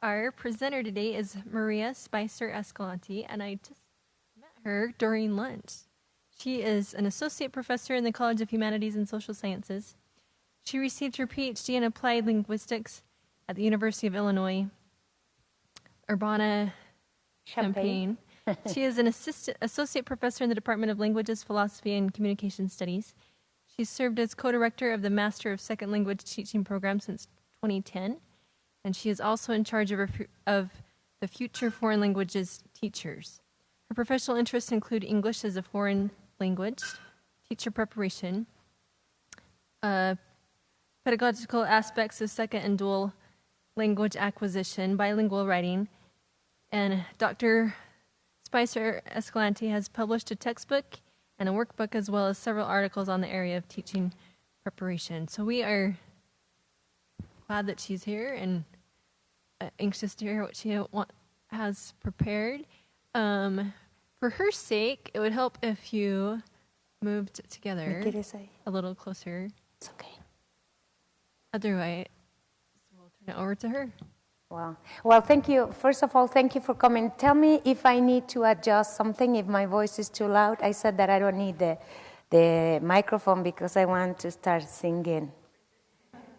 Our presenter today is Maria Spicer Escalante, and I just met her during lunch. She is an associate professor in the College of Humanities and Social Sciences. She received her PhD in applied linguistics at the University of Illinois, Urbana Champaign. she is an assistant, associate professor in the Department of Languages, Philosophy, and Communication Studies. She served as co director of the Master of Second Language Teaching Program since 2010 and she is also in charge of, of the Future Foreign Languages Teachers. Her professional interests include English as a foreign language, teacher preparation, uh, pedagogical aspects of second and dual language acquisition, bilingual writing, and Dr. Spicer Escalante has published a textbook and a workbook as well as several articles on the area of teaching preparation. So we are glad that she's here and uh, anxious to hear what she want, has prepared. Um, for her sake, it would help if you moved together a little closer. It's okay. Otherwise, we'll turn it over to her. Wow. Well, thank you. First of all, thank you for coming. Tell me if I need to adjust something, if my voice is too loud. I said that I don't need the, the microphone because I want to start singing.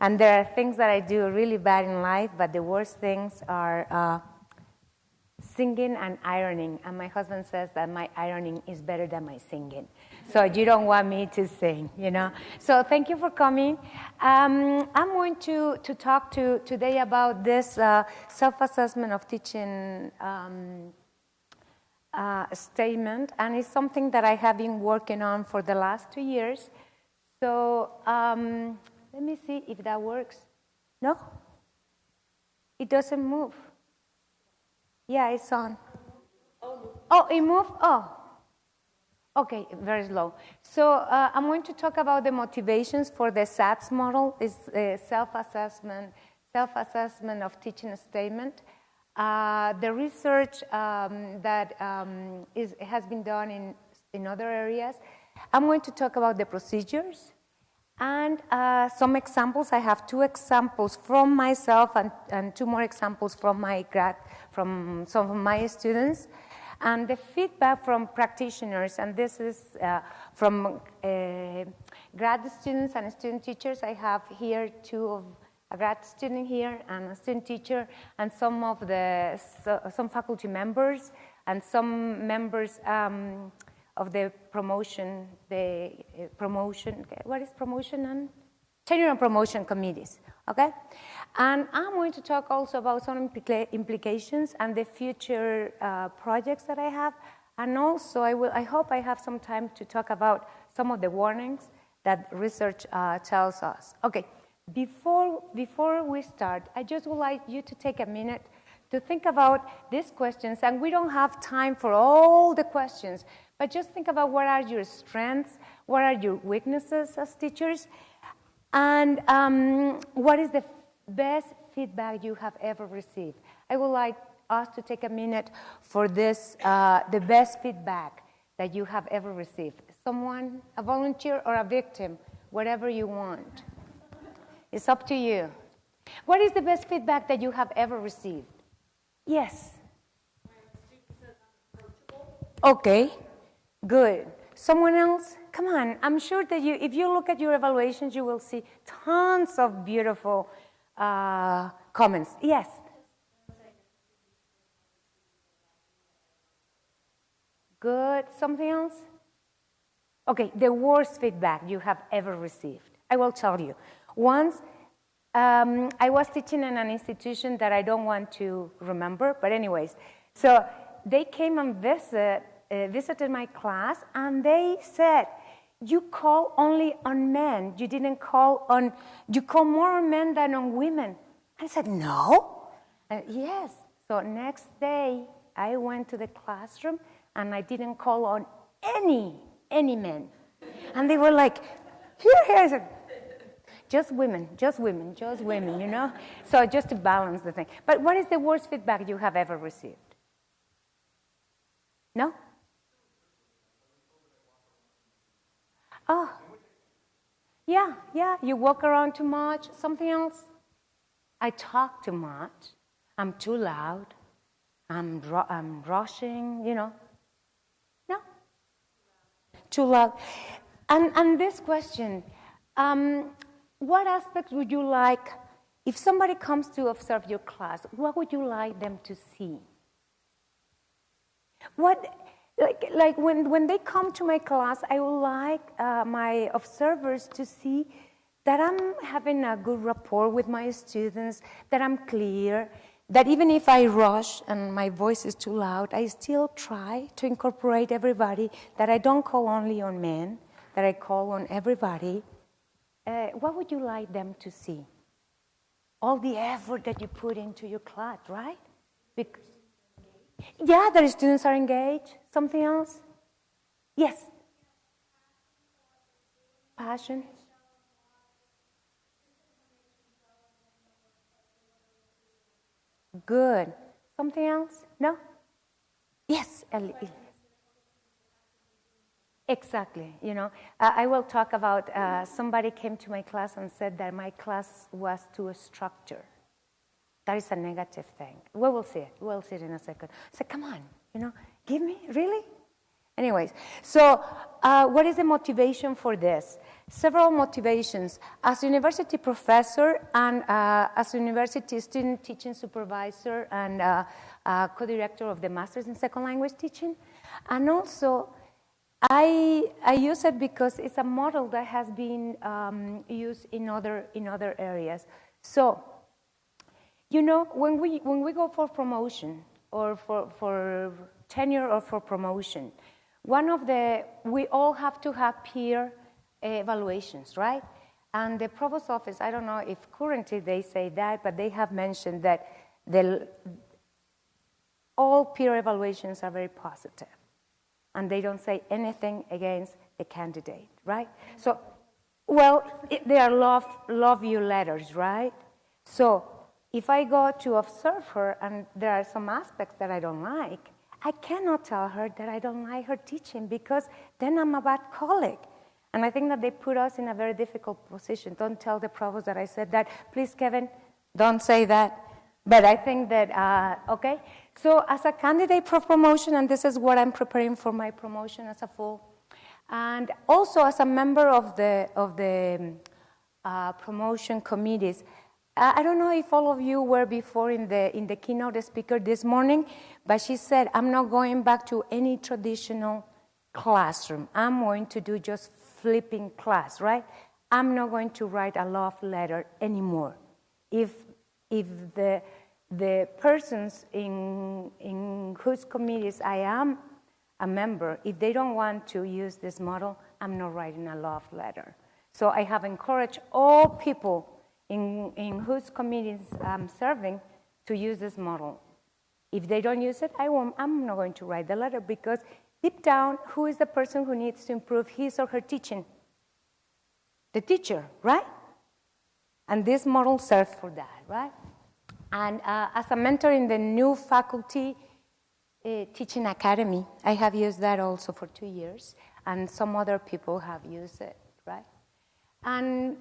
And there are things that I do really bad in life, but the worst things are uh, singing and ironing. And my husband says that my ironing is better than my singing. So you don't want me to sing, you know. So thank you for coming. Um, I'm going to, to talk to today about this uh, self-assessment of teaching um, uh, statement, and it's something that I have been working on for the last two years. So um, let me see if that works. No? It doesn't move. Yeah, it's on. Oh, it moved? Oh. Okay, very slow. So uh, I'm going to talk about the motivations for the SATS model, is uh, self-assessment, self-assessment of teaching statement. Uh, the research um, that um, is, has been done in, in other areas. I'm going to talk about the procedures, and uh, some examples, I have two examples from myself and, and, two more examples from my grad, from some of my students. And the feedback from practitioners, and this is uh, from uh, grad students and student teachers. I have here two of a grad student here and a student teacher, and some of the so, some faculty members and some members um, of the promotion, the uh, promotion, what is promotion and? Tenure and promotion committees, okay? And I'm going to talk also about some implica implications and the future uh, projects that I have. And also, I, will, I hope I have some time to talk about some of the warnings that research uh, tells us. Okay, before, before we start, I just would like you to take a minute to think about these questions. And we don't have time for all the questions, but just think about what are your strengths, what are your weaknesses as teachers, and um, what is the best feedback you have ever received. I would like us to take a minute for this, uh, the best feedback that you have ever received. Someone, a volunteer or a victim, whatever you want. It's up to you. What is the best feedback that you have ever received? Yes. Okay. Good. Someone else? Come on. I'm sure that you, if you look at your evaluations, you will see tons of beautiful uh, comments. Yes. Good. Something else? Okay, the worst feedback you have ever received. I will tell you. Once um, I was teaching in an institution that I don't want to remember, but anyways, so they came and visit uh, visited my class and they said, you call only on men. You didn't call on, you call more on men than on women. I said, no. Uh, yes. So next day, I went to the classroom and I didn't call on any, any men. And they were like, here, here. I said, just women, just women, just women, you know? So just to balance the thing. But what is the worst feedback you have ever received? No? Oh, yeah, yeah, you walk around too much. Something else? I talk too much. I'm too loud. I'm, I'm rushing, you know. No? Too loud. And, and this question um, what aspects would you like, if somebody comes to observe your class, what would you like them to see? What, like, like when, when they come to my class, I would like uh, my observers to see that I'm having a good rapport with my students, that I'm clear, that even if I rush and my voice is too loud, I still try to incorporate everybody, that I don't call only on men, that I call on everybody. Uh, what would you like them to see? All the effort that you put into your class, right? Bec- yeah, the students are engaged. Something else? Yes. Passion. Good. Something else? No? Yes, Ellie. Exactly. You know, I will talk about uh, somebody came to my class and said that my class was too structured. That is a negative thing. We will see it. We'll see it in a second. I said, come on, you know, give me, really? Anyways, so uh, what is the motivation for this? Several motivations. As university professor and uh, as university student teaching supervisor and uh, uh co-director of the Masters in Second Language Teaching, and also I, I use it because it's a model that has been um, used in other, in other areas. So, you know, when we, when we go for promotion or for, for tenure or for promotion, one of the, we all have to have peer evaluations, right? And the provost office, I don't know if currently they say that, but they have mentioned that the, all peer evaluations are very positive. And they don't say anything against the candidate, right? So, well, it, they are love, love you letters, right? So, if I go to observe her and there are some aspects that I don't like, I cannot tell her that I don't like her teaching because then I'm a bad colleague. And I think that they put us in a very difficult position. Don't tell the provost that I said that. Please, Kevin, don't say that. But I think that, uh, okay? So, as a candidate for promotion, and this is what I'm preparing for my promotion as a full, and also as a member of the, of the uh, promotion committees, I don't know if all of you were before in the, in the keynote speaker this morning, but she said, I'm not going back to any traditional classroom. I'm going to do just flipping class, right? I'm not going to write a love letter anymore. If, if the, the persons in, in whose committees I am a member, if they don't want to use this model, I'm not writing a love letter. So I have encouraged all people in, in whose committees I'm serving to use this model. If they don't use it, I won't, I'm not going to write the letter because deep down, who is the person who needs to improve his or her teaching? The teacher, right? And this model serves for that, right? And uh, as a mentor in the new faculty uh, teaching academy, I have used that also for two years, and some other people have used it, right? And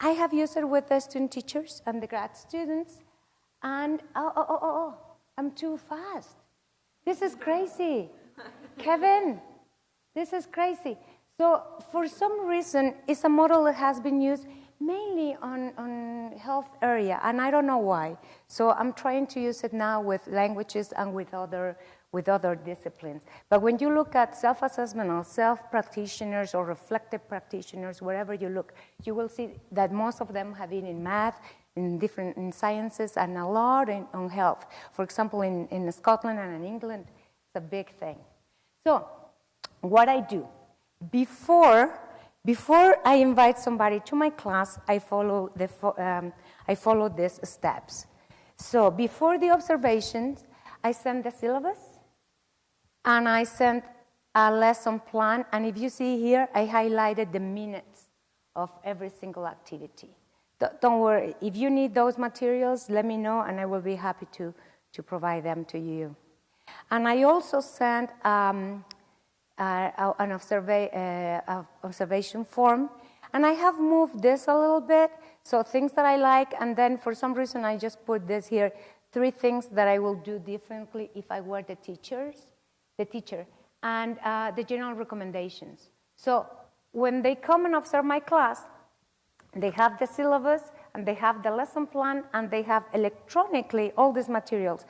I have used it with the student teachers and the grad students, and oh, oh, oh, oh, oh I'm too fast. This is crazy. Kevin, this is crazy. So, for some reason, it's a model that has been used mainly on, on health area, and I don't know why. So, I'm trying to use it now with languages and with other with other disciplines. But when you look at self assessment or self practitioners or reflective practitioners, wherever you look, you will see that most of them have been in math, in different in sciences, and a lot in, on health. For example, in, in Scotland and in England, it's a big thing. So, what I do before before I invite somebody to my class, I follow the um, I follow these steps. So before the observations, I send the syllabus and I sent a lesson plan. And if you see here, I highlighted the minutes of every single activity. Don't worry, if you need those materials, let me know and I will be happy to, to provide them to you. And I also sent um, uh, an observa- uh, observation form, and I have moved this a little bit. So things that I like, and then for some reason I just put this here three things that I will do differently if I were the teachers, the teacher, and uh, the general recommendations. So when they come and observe my class, they have the syllabus and they have the lesson plan and they have electronically all these materials,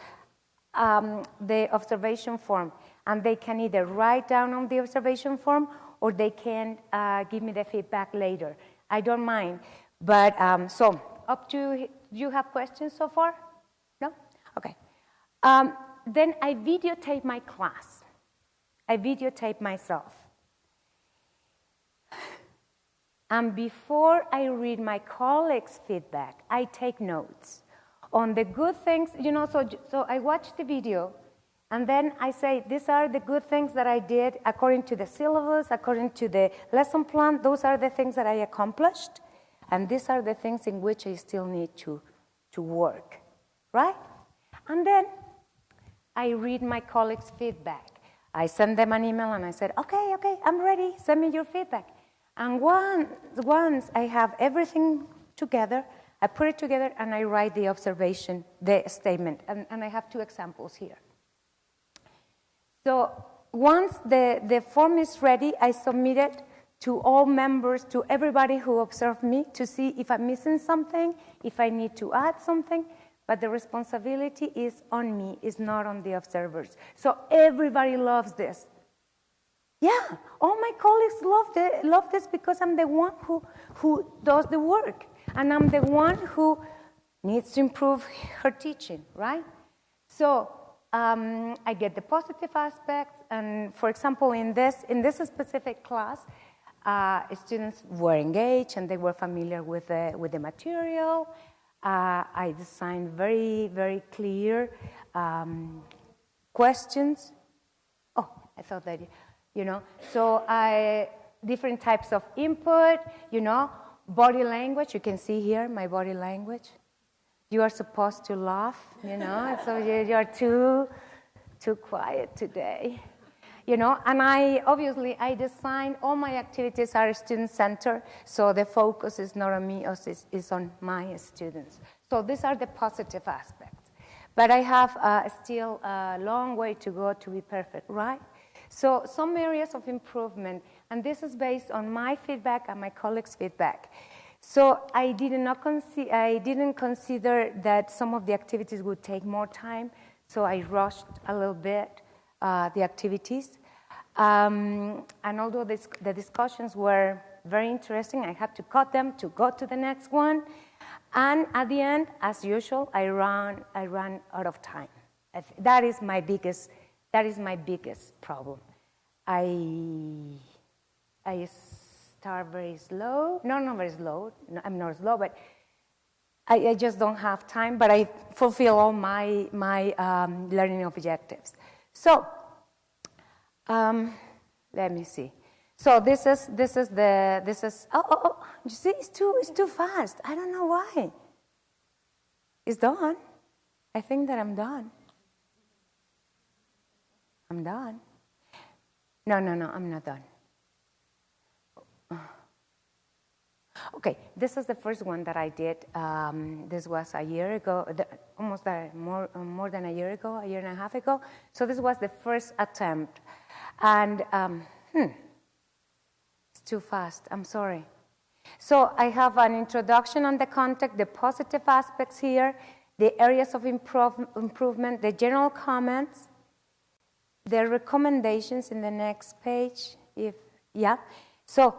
um, the observation form, and they can either write down on the observation form or they can uh, give me the feedback later. I don't mind. But um, so up to, do you have questions so far? No? Okay. Um, then I videotape my class. I videotape myself. And before I read my colleagues' feedback, I take notes on the good things, you know, so, so I watch the video and then I say, these are the good things that I did according to the syllabus, according to the lesson plan. Those are the things that I accomplished. And these are the things in which I still need to, to work, right? And then I read my colleagues' feedback. I send them an email and I said, okay, okay, I'm ready. Send me your feedback. And once I have everything together, I put it together and I write the observation, the statement. And, and I have two examples here. So once the, the form is ready, I submit it to all members, to everybody who observed me to see if I'm missing something, if I need to add something. But the responsibility is on me, is not on the observers. So everybody loves this. Yeah, all my colleagues love, the, love this because I'm the one who, who does the work. And I'm the one who needs to improve her teaching, right? So um, I get the positive aspects. And for example, in this, in this specific class, uh, students were engaged and they were familiar with the, with the material. Uh, I designed very, very clear um, questions. Oh, I thought that you know. So I, different types of input, you know, body language. You can see here my body language. You are supposed to laugh, you know, so you're too, too quiet today. You know, and I obviously I design all my activities are student centered, so the focus is not on me, it's, it's on my students. So these are the positive aspects. But I have uh, still a long way to go to be perfect, right? So some areas of improvement, and this is based on my feedback and my colleagues' feedback. So I did not I didn't consider that some of the activities would take more time, so I rushed a little bit uh, the activities. Um, and although this, the discussions were very interesting, I had to cut them to go to the next one. And at the end, as usual, I ran, I ran out of time. That is my biggest that is my biggest problem. I, I start very slow. No, not very slow. No, I'm not slow, but I, I, just don't have time. But I fulfill all my my um, learning objectives. So um, let me see. So this is this is the this is oh, oh, oh you see it's too it's too fast. I don't know why. It's done. I think that I'm done. I'm done. No, no, no, I'm not done. Okay, this is the first one that I did. Um, this was a year ago, the, almost a, more, uh, more than a year ago, a year and a half ago. So this was the first attempt. And, um, hmm, it's too fast, I'm sorry. So I have an introduction on the context, the positive aspects here, the areas of improve, improvement, the general comments, the recommendations in the next page, if, yeah. So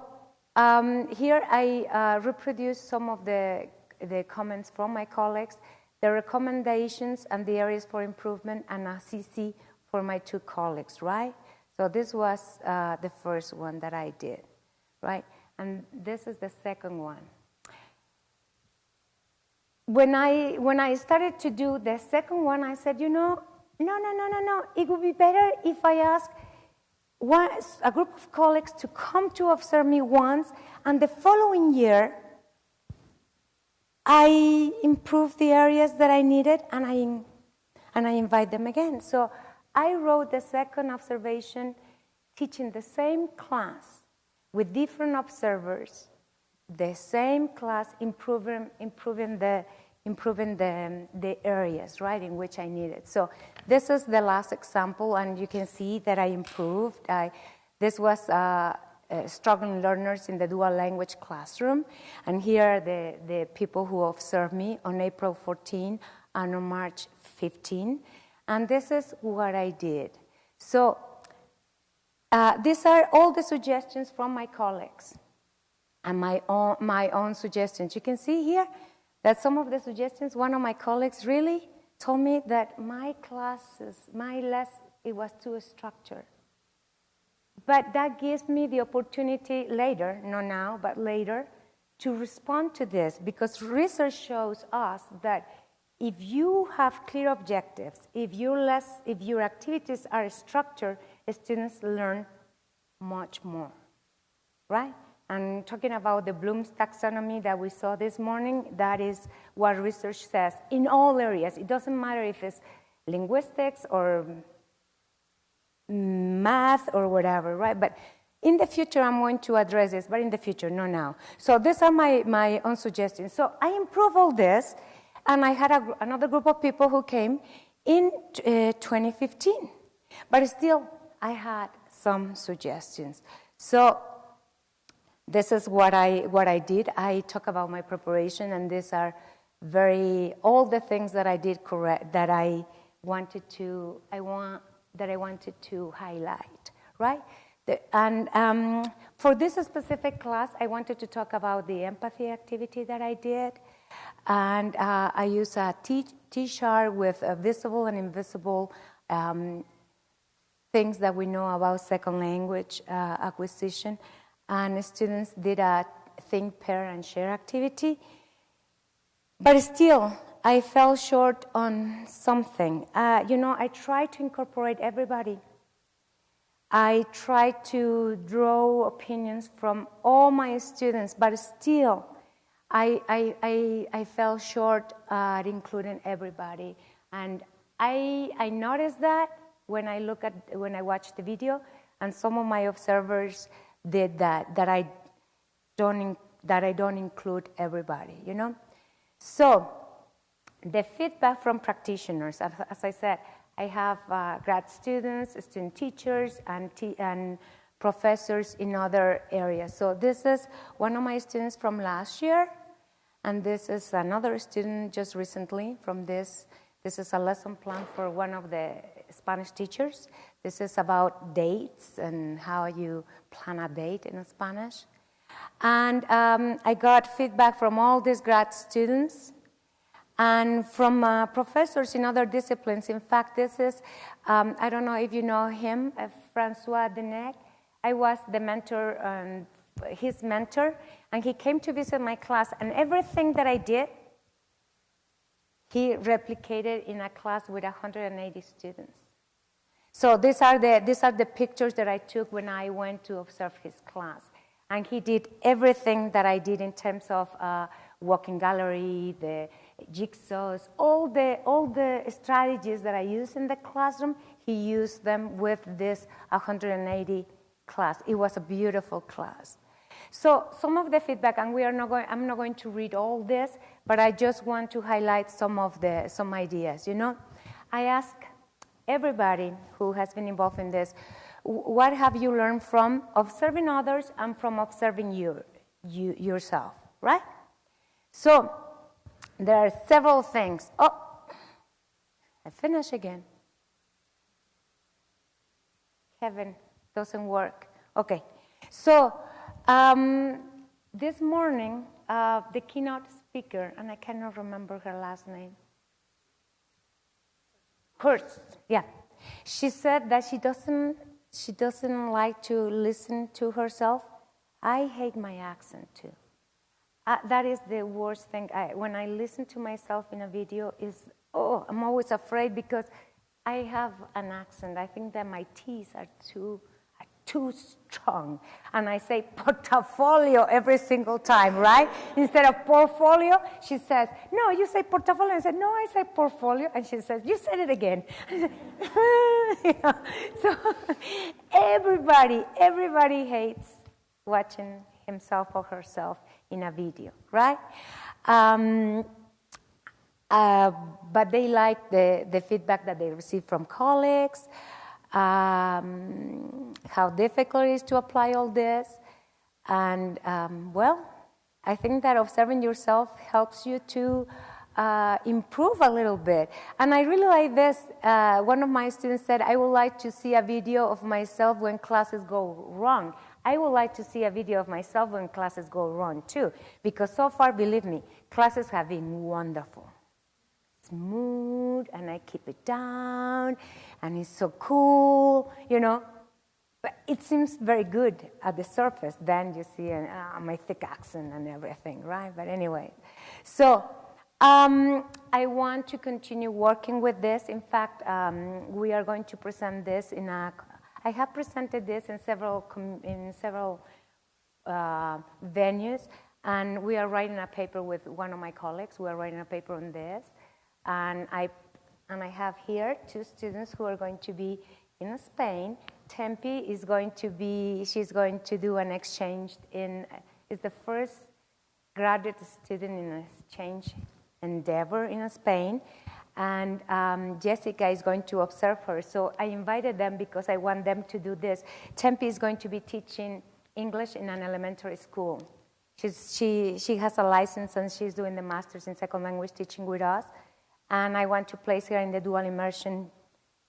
um, here I uh, reproduce some of the, the comments from my colleagues, the recommendations and the areas for improvement and a CC for my two colleagues, right? So this was uh, the first one that I did, right? And this is the second one. When I, when I started to do the second one, I said, you know, no, no, no, no, no. It would be better if I ask one, a group of colleagues to come to observe me once, and the following year, I improved the areas that I needed, and I, and I invite them again. So I wrote the second observation, teaching the same class with different observers, the same class, improving, improving the improving the, the areas, right, in which I needed. So this is the last example, and you can see that I improved. I, this was uh, uh, struggling learners in the dual language classroom, and here are the, the people who observed me on April 14 and on March 15. And this is what I did. So uh, these are all the suggestions from my colleagues and my own, my own suggestions. You can see here that some of the suggestions, one of my colleagues really told me that my classes, my lesson, it was too structured. But that gives me the opportunity later, not now, but later, to respond to this because research shows us that if you have clear objectives, if, you less, if your activities are structured, students learn much more, right? And talking about the Bloom's taxonomy that we saw this morning, that is what research says in all areas. It doesn't matter if it's linguistics or math or whatever, right? But in the future, I'm going to address this, but in the future, not now. So these are my, my own suggestions. So I improve all this and I had a, another group of people who came in uh, 2015. But still, I had some suggestions. So this is what I, what I did. I talk about my preparation, and these are very, all the things that I did correct, that I wanted to, I want, that I wanted to highlight, right? The, and um, for this specific class, I wanted to talk about the empathy activity that I did. And uh, I use a T, T-chart with visible and invisible um, things that we know about second language uh, acquisition. And students did a think, pair, and share activity. But still, I fell short on something. Uh, you know, I tried to incorporate everybody. I tried to draw opinions from all my students, but still, I, I, I, I fell short at including everybody. And I, I noticed that when I look at, when I watched the video, and some of my observers did that, that I don't, that I don't include everybody, you know? So, the feedback from practitioners, as, as I said, I have uh, grad students, student teachers, and, and professors in other areas. So this is one of my students from last year, and this is another student just recently from this. This is a lesson plan for one of the Spanish teachers. This is about dates and how you plan a date in Spanish. And um, I got feedback from all these grad students and from uh, professors in other disciplines. In fact, this is, um, I don't know if you know him, uh, Francois Denec. I was the mentor and his mentor, and he came to visit my class, and everything that I did, he replicated in a class with 180 students. So these are the, these are the pictures that I took when I went to observe his class. And he did everything that I did in terms of uh, walking gallery, the jigsaws, all the, all the strategies that I use in the classroom, he used them with this 180 class. It was a beautiful class. So some of the feedback, and we are not going, I'm not going to read all this, but I just want to highlight some of the, some ideas, you know. I ask everybody who has been involved in this, what have you learned from observing others and from observing you, you yourself, right? So there are several things. Oh, I finish again. Heaven doesn't work. Okay, so um, this morning, uh, the keynote speaker, and I cannot remember her last name, Kurtz, yeah, she said that she doesn't, she doesn't like to listen to herself. I hate my accent too. Uh, that is the worst thing. I, when I listen to myself in a video, is oh, I'm always afraid because I have an accent. I think that my T's are too too strong. And I say portfolio every single time, right? Instead of portfolio, she says, No, you say portfolio. I said, No, I say portfolio. And she says, You said it again. So everybody, everybody hates watching himself or herself in a video, right? Um, uh, but they like the, the feedback that they receive from colleagues, um, how difficult it is to apply all this. And um, well, I think that observing yourself helps you to uh, improve a little bit. And I really like this. Uh, one of my students said, I would like to see a video of myself when classes go wrong. I would like to see a video of myself when classes go wrong too, because so far, believe me, classes have been wonderful. Smooth, and I keep it down, and it's so cool, you know. But it seems very good at the surface. Then you see uh, my thick accent and everything, right? But anyway, so um, I want to continue working with this. In fact, um, we are going to present this in a. I have presented this in several in several uh, venues, and we are writing a paper with one of my colleagues. We are writing a paper on this, and I and I have here two students who are going to be in Spain. Tempe is going to be. She's going to do an exchange in. Is the first graduate student in an exchange endeavor in Spain. And um, Jessica is going to observe her. So I invited them because I want them to do this. Tempe is going to be teaching English in an elementary school. She's, she, she has a license and she's doing the master's in second language teaching with us. And I want to place her in the dual immersion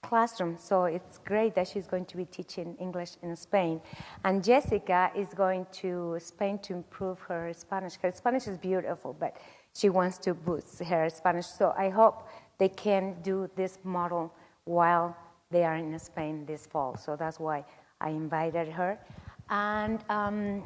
classroom. So it's great that she's going to be teaching English in Spain. And Jessica is going to Spain to improve her Spanish. Her Spanish is beautiful, but she wants to boost her Spanish. So I hope they can do this model while they are in Spain this fall. So that's why I invited her. And, um,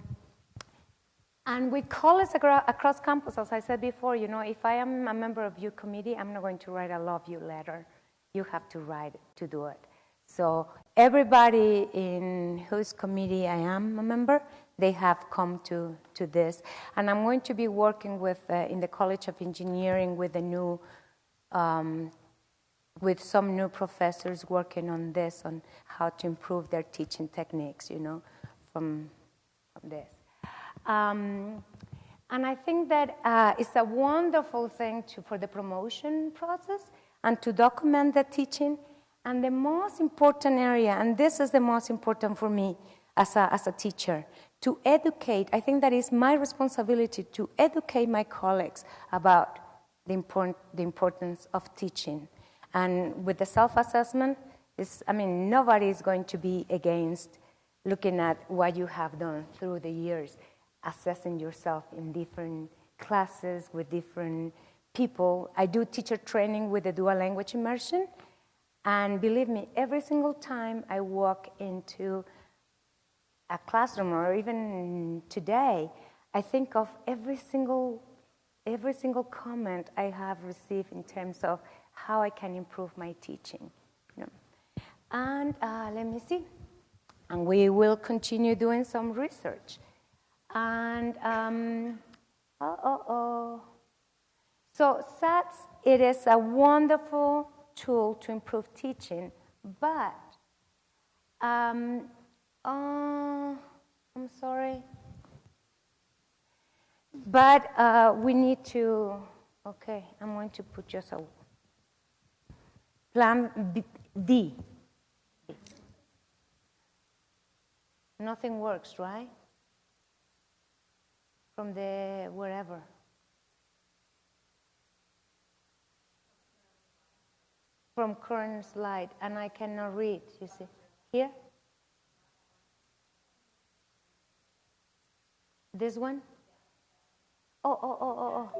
and with colleagues across campus, as I said before, you know, if I am a member of your committee, I'm not going to write a love you letter. You have to write to do it. So everybody in whose committee I am a member, they have come to, to this. And I'm going to be working with, uh, in the College of Engineering with a new, um, with some new professors working on this, on how to improve their teaching techniques, you know, from, from this. Um, and I think that uh, it's a wonderful thing to, for the promotion process and to document the teaching. And the most important area, and this is the most important for me as a, as a teacher, to educate, I think that is my responsibility to educate my colleagues about the, important, the importance of teaching. And with the self assessment, I mean, nobody is going to be against looking at what you have done through the years, assessing yourself in different classes with different people. I do teacher training with the dual language immersion. And believe me, every single time I walk into a classroom or even today, I think of every single, every single comment I have received in terms of how I can improve my teaching. You know. And uh, let me see. And we will continue doing some research. And, um, oh, oh, oh. So SATS, it is a wonderful tool to improve teaching, but um, uh, I'm sorry. But uh, we need to, okay, I'm going to put just a plan B, D. Nothing works, right? From the wherever. From current slide, and I cannot read, you see. Here? This one? Oh, oh, oh, oh,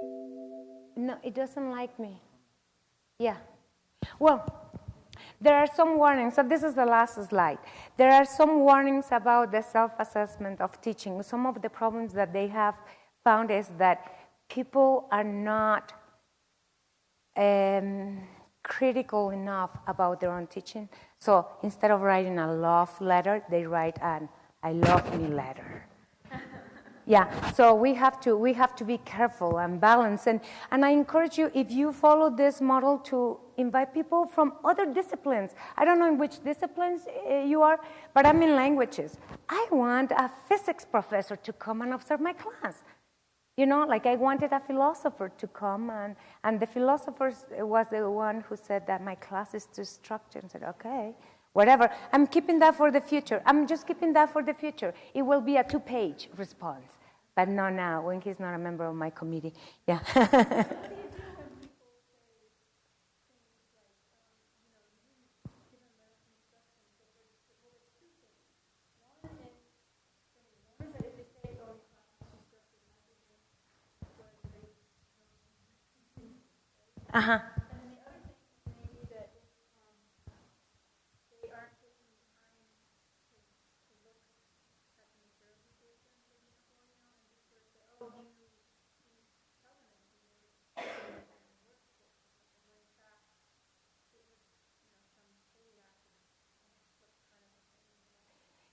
oh. No, it doesn't like me. Yeah. Well, there are some warnings. So this is the last slide. There are some warnings about the self-assessment of teaching. Some of the problems that they have found is that people are not um, critical enough about their own teaching. So instead of writing a love letter, they write an I love me letter. Yeah, so we have to we have to be careful and balanced. And, and I encourage you, if you follow this model, to invite people from other disciplines. I don't know in which disciplines uh, you are, but I'm in languages. I want a physics professor to come and observe my class. You know, like I wanted a philosopher to come, and, and the philosopher was the one who said that my class is too structured. And said, okay, whatever. I'm keeping that for the future. I'm just keeping that for the future. It will be a two page response, but not now when he's not a member of my committee. Yeah. Uh-huh.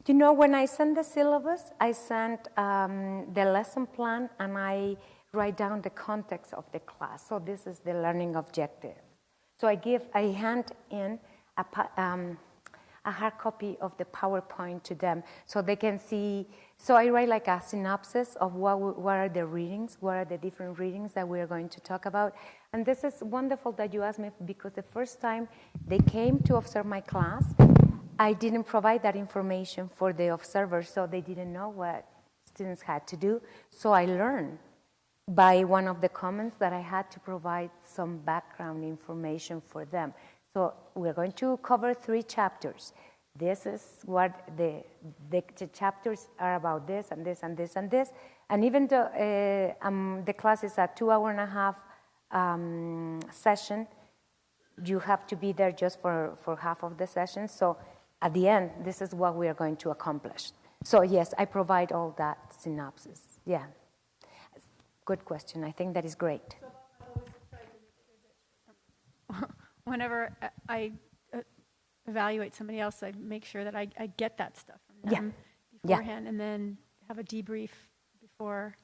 You know, when I send the syllabus, I send um, the lesson plan and I write down the context of the class. So this is the learning objective. So I give, I hand in a, um, a hard copy of the PowerPoint to them so they can see. So I write like a synopsis of what, what are the readings, what are the different readings that we're going to talk about. And this is wonderful that you asked me because the first time they came to observe my class, I didn't provide that information for the observers, so they didn't know what students had to do. So I learned by one of the comments that I had to provide some background information for them. So we're going to cover three chapters. This is what the, the, the chapters are about this and this and this and this. And even though uh, um, the class is a two hour and a half um, session, you have to be there just for, for half of the session. So at the end, this is what we are going to accomplish. So yes, I provide all that synopsis. Yeah. Good question. I think that is great. Whenever I uh, evaluate somebody else, I make sure that I, I get that stuff from them Yeah. beforehand, and then have a debrief before,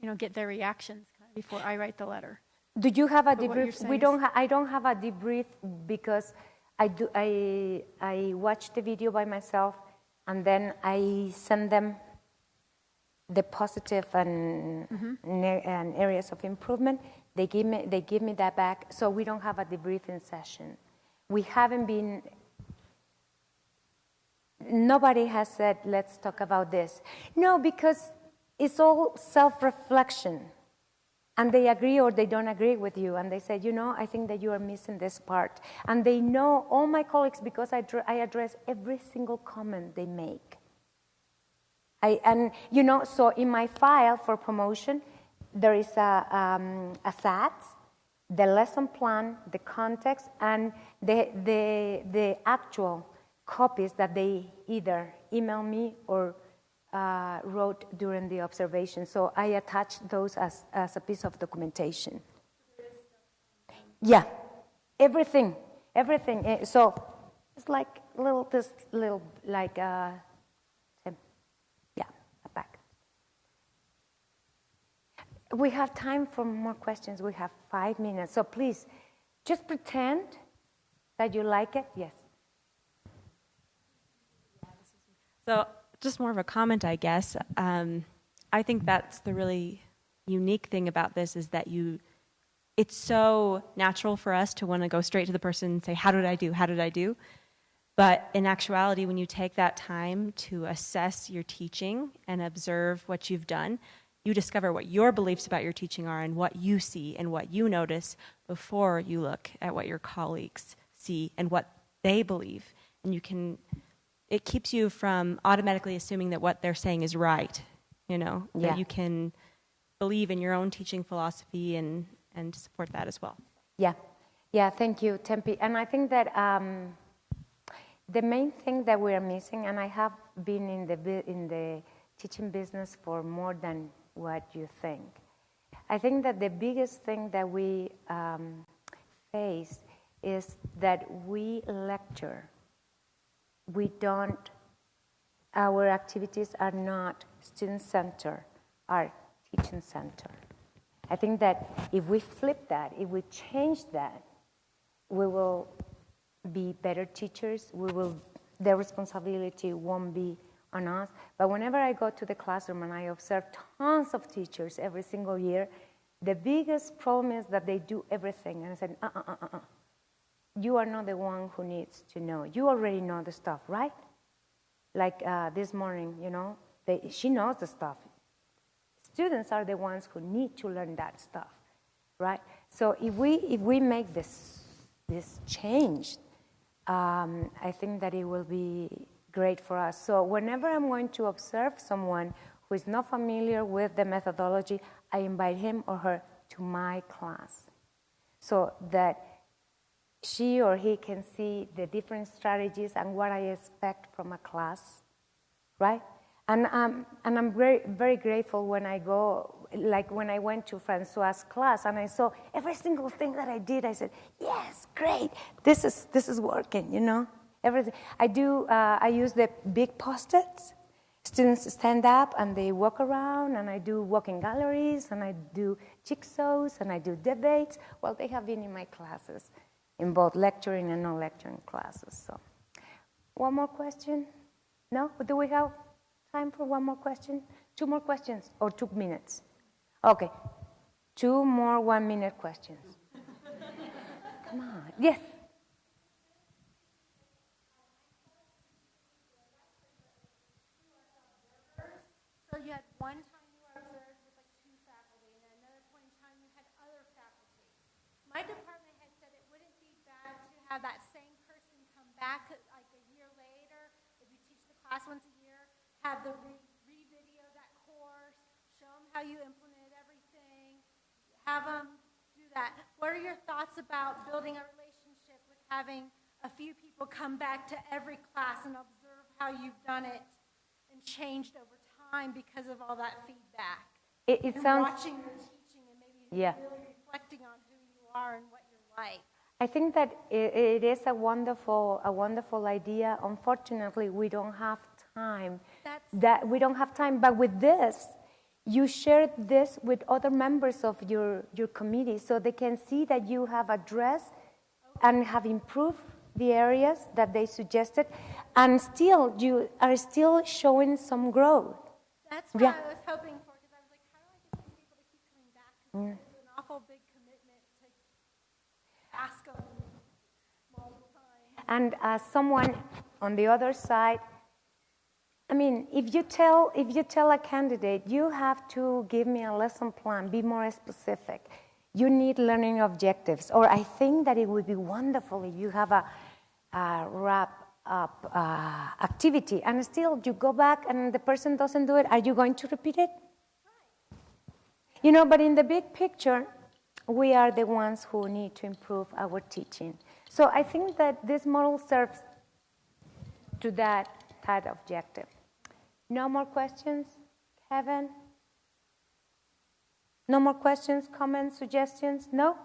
you know, get their reactions kind of before I write the letter. Do you have a But debrief? We don't. Ha- I don't have a debrief because I do. I I watch the video by myself, and then I send them the positive and, mm-hmm. ne- and areas of improvement. They give me. They give me that back. So we don't have a debriefing session. We haven't been. Nobody has said, "Let's talk about this." No, because it's all self-reflection and they agree or they don't agree with you and they say you know i think that you are missing this part and they know all my colleagues because i, dr- I address every single comment they make I, and you know so in my file for promotion there is a, um, a SAT, the lesson plan the context and the, the, the actual copies that they either email me or uh, wrote during the observation. So I attached those as, as a piece of documentation. Yeah, everything, everything. Eh, So it's like little, this little, like, uh, um, yeah, a back. We have time for more questions. We have five minutes. So please, just pretend that you like it. Yes. So, just more of a comment, I guess. Um, I think that's the really unique thing about this is that you, it's so natural for us to want to go straight to the person and say, How did I do? How did I do? But in actuality, when you take that time to assess your teaching and observe what you've done, you discover what your beliefs about your teaching are and what you see and what you notice before you look at what your colleagues see and what they believe. And you can it keeps you from automatically assuming that what they're saying is right you know Yeah. that you can believe in your own teaching philosophy and and support that as well Yeah, yeah, thank you, Tempe. And I think that um, the main thing that we are missing, and I have been in the, in the teaching business for more than what you think. I think that the biggest thing that we um, face is that we lecture. We don't, our activities are not student centered, are teaching centered. I think that if we flip that, if we change that, we will be better teachers. We will, the responsibility won't be on us. But whenever I go to the classroom and I observe tons of teachers every single year, the biggest problem is that they do everything. And I said, uh uh uh uh. uh. You are not the one who needs to know. You already know the stuff, right? Like uh, this morning, you know, they, she knows the stuff. Students are the ones who need to learn that stuff, right? So if we if we make this this change, um, I think that it will be great for us. So whenever I'm going to observe someone who is not familiar with the methodology, I invite him or her to my class, so that she or he can see the different strategies and what I expect from a class, right? And, um, and I'm very, very grateful when I go, like when I went to Francois' class and I saw every single thing that I did, I said, yes, great, this is, this is working, you know? Everything. I do, uh, I use the big post-its. Students stand up and they walk around and I do walking galleries and I do jigsaws and I do debates. Well, they have been in my classes, in both lecturing and non-lecturing classes, so. One more question? No? Do we have Time for one more question? Two more questions or two minutes? Okay. Two more one minute questions. Come on. Yes. So you had one time you were observed with like two faculty, and another point in time you had other faculty. My department had said it wouldn't be bad to have that same person come back like a year later if you teach the class once a year, have the re- re-video that course, show them how you implemented everything, have them do that. What are your thoughts about building a relationship with having a few people come back to every class and observe how you've done it and changed over time because of all that feedback? It, it and sounds. watching your teaching and maybe Yeah. really reflecting on who you are and what you're like. I think that it, it is a wonderful, a wonderful idea. Unfortunately, we don't have time. That's That we don't have time. But with this, you share this with other members of your, your committee so they can see that you have addressed and have improved the areas that they suggested, and still you are still showing some growth. That's what Yeah. I was hoping for because I was like, how do I get these people to keep coming back? 'Cause it's an awful big commitment to ask them multiple times. And as someone on the other side, I mean, if you tell if you tell a candidate you have to give me a lesson plan, be more specific. You need learning objectives, or I think that it would be wonderful if you have a, a wrap up uh, activity, and still you go back and the person doesn't do it. Are you going to repeat it? You know, but in the big picture, we are the ones who need to improve our teaching. So I think that this model serves to that, that objective. No more questions, Kevin? No more questions, comments, suggestions? No?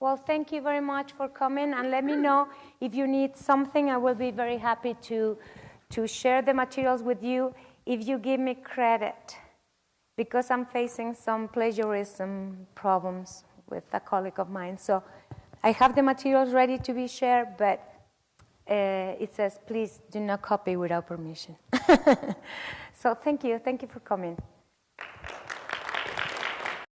Well, thank you very much for coming and let me know if you need something. I will be very happy to, to share the materials with you if you give me credit because I'm facing some plagiarism problems with a colleague of mine. So I have the materials ready to be shared, but uh, it says, please do not copy without permission. so thank you. Thank you for coming.